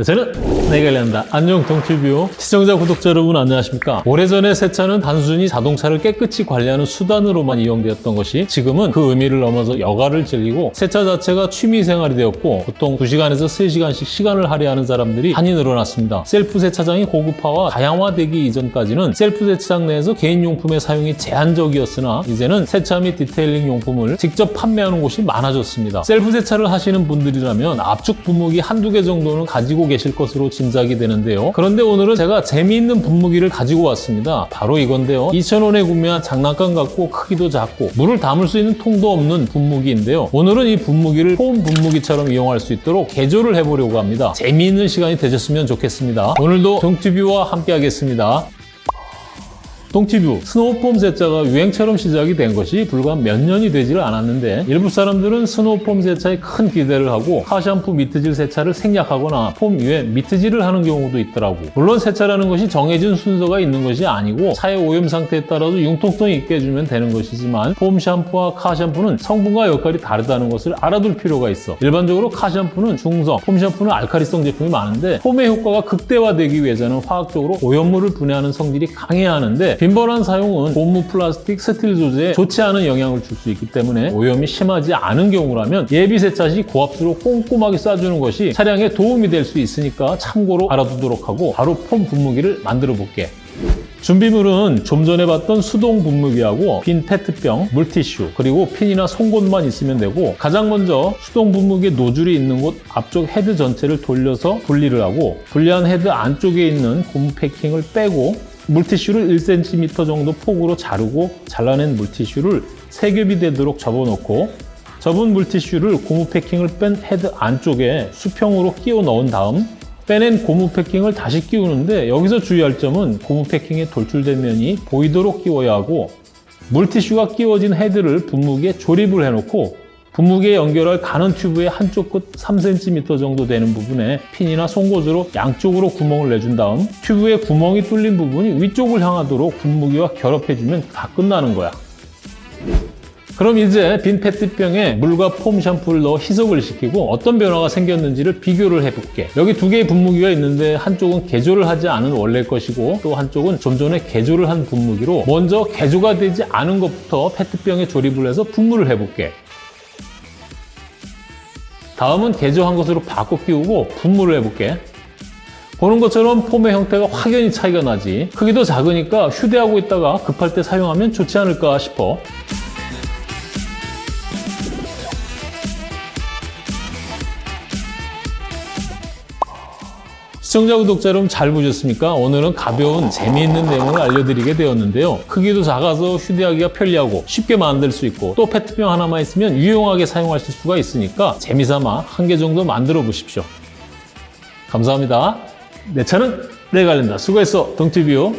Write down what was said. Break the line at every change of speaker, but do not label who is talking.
네, 저는 내가 관련다. 안녕 동티뷰 시청자 구독자 여러분 안녕하십니까? 오래전에 세차는 단순히 자동차를 깨끗이 관리하는 수단으로만 이용되었던 것이 지금은 그 의미를 넘어서 여가를 즐기고 세차 자체가 취미 생활이 되었고 보통 2시간에서 3시간씩 시간을 할애하는 사람들이 많이 늘어났습니다. 셀프 세차장이 고급화와 다양화되기 이전까지는 셀프 세차장 내에서 개인용품의 사용이 제한적이었으나 이제는 세차 및 detailing 용품을 직접 판매하는 곳이 많아졌습니다. 셀프 세차를 하시는 분들이라면 압축 분무기 한두 개 정도는 가지고 계실 것으로 짐작이 되는데요. 그런데 오늘은 제가 재미있는 분무기를 가지고 왔습니다. 바로 이건데요. 2,000원에 구매한 장난감 같고 크기도 작고 물을 담을 수 있는 통도 없는 분무기인데요. 오늘은 이 분무기를 foam 분무기처럼 이용할 수 있도록 개조를 해보려고 합니다. 재미있는 시간이 되셨으면 좋겠습니다. 오늘도 동티뷰와 함께 하겠습니다. 동티뷰 snow foam 세차가 유행처럼 시작이 된 것이 불과 몇 년이 되지를 않았는데 일부 사람들은 snow foam 세차에 큰 기대를 하고 car 샴푸 mitt질 세차를 생략하거나 foam 위에 mitt질을 하는 경우도 있더라고. 물론 세차라는 것이 정해진 순서가 있는 것이 아니고 차의 오염 상태에 따라서 융통성 있게 해주면 되는 것이지만 foam 샴푸와 car 샴푸는 성분과 역할이 다르다는 것을 알아둘 필요가 있어. 일반적으로 car 샴푸는 중성, foam 샴푸는 알칼리성 제품이 많은데 foam의 효과가 극대화되기 위해서는 화학적으로 오염물을 분해하는 성질이 강해야 하는데 빈번한 사용은 고무 플라스틱, 스틸 소재에 좋지 않은 영향을 줄 수 있기 때문에 오염이 심하지 않은 경우라면 예비 세차 시 고압수로 꼼꼼하게 쏴주는 것이 차량에 도움이 될 수 있으니까 참고로 알아두도록 하고 바로 foam 분무기를 만들어 볼게. 준비물은 좀 전에 봤던 수동 분무기하고 빈 페트병, 물티슈, 그리고 핀이나 송곳만 있으면 되고 가장 먼저 수동 분무기에 노즐이 있는 곳 앞쪽 헤드 전체를 돌려서 분리를 하고 분리한 헤드 안쪽에 있는 고무 패킹을 빼고 물티슈를 1cm 정도 폭으로 자르고 잘라낸 물티슈를 세 겹이 되도록 접어놓고 접은 물티슈를 고무 패킹을 뺀 헤드 안쪽에 수평으로 끼워 넣은 다음 빼낸 고무 패킹을 다시 끼우는데 여기서 주의할 점은 고무 패킹의 돌출된 면이 보이도록 끼워야 하고 물티슈가 끼워진 헤드를 분무기에 조립을 해놓고 분무기에 연결할 가는 튜브의 한쪽 끝 3cm 정도 되는 부분에 핀이나 송곳으로 양쪽으로 구멍을 내준 다음 튜브에 구멍이 뚫린 부분이 위쪽을 향하도록 분무기와 결합해주면 다 끝나는 거야. 그럼 이제 빈 페트병에 물과 폼 샴푸를 넣어 희석을 시키고 어떤 변화가 생겼는지를 비교를 해볼게. 여기 두 개의 분무기가 있는데 한쪽은 개조를 하지 않은 원래 것이고 또 한쪽은 좀 전에 개조를 한 분무기로 먼저 개조가 되지 않은 것부터 페트병에 조립을 해서 분무를 해볼게. 다음은 개조한 것으로 바꿔 끼우고 분무를 해볼게. 보는 것처럼 폼의 형태가 확연히 차이가 나지. 크기도 작으니까 휴대하고 있다가 급할 때 사용하면 좋지 않을까 싶어. 시청자 구독자 여러분 잘 보셨습니까? 오늘은 가벼운 재미있는 내용을 알려드리게 되었는데요. 크기도 작아서 휴대하기가 편리하고 쉽게 만들 수 있고 또 페트병 하나만 있으면 유용하게 사용하실 수가 있으니까 재미삼아 한 개 정도 만들어 보십시오. 감사합니다. 내 차는 내가 알린다. 수고했어, 동티뷰.